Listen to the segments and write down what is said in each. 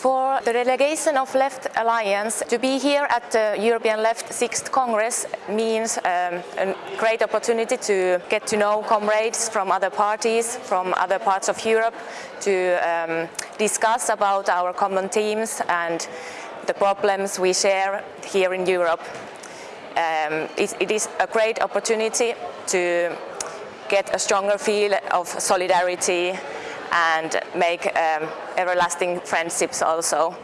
For the delegation of Left Alliance to be here at the European Left 6th Congress means um, a great opportunity to get to know comrades from other parties, from other parts of Europe, to um, discuss about our common themes and the problems we share here in Europe. Um, it, it is a great opportunity to get a stronger feel of solidarity and make um, everlasting friendships also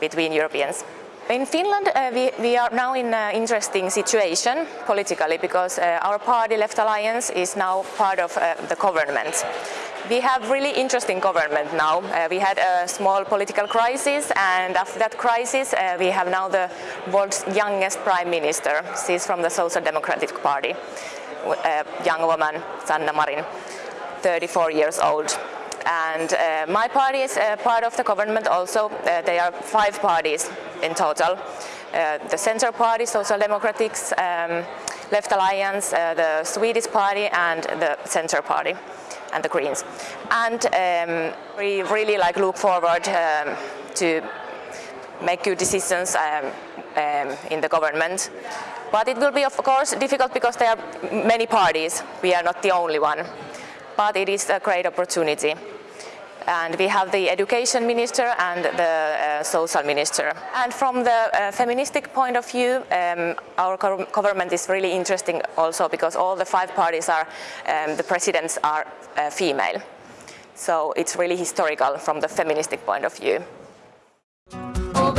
between Europeans. In Finland uh, we, we, are now in an interesting situation politically because uh, our party Left Alliance is now part of uh, the government. We have really interesting government now. Uh, we had a small political crisis and after that crisis uh, we have now the world's youngest prime minister. She's from the Social Democratic Party, a young woman, Sanna Marin, 34 years old. And uh, my party is uh, part of the government also. Uh, there are five parties in total. Uh, the Center Party, Social Democrats, um, Left Alliance, uh, the Swedish Party and the Center Party and the Greens. And um, we really like look forward um, to make good decisions um, um, in the government. But it will be of course difficult because there are many parties. We are not the only one. But it is a great opportunity and we have the education minister and the uh, social minister. And from the uh, feministic point of view, um, our government is really interesting also because all the five parties are, um, the presidents are uh, female. So it's really historical from the feministic point of view. Oh,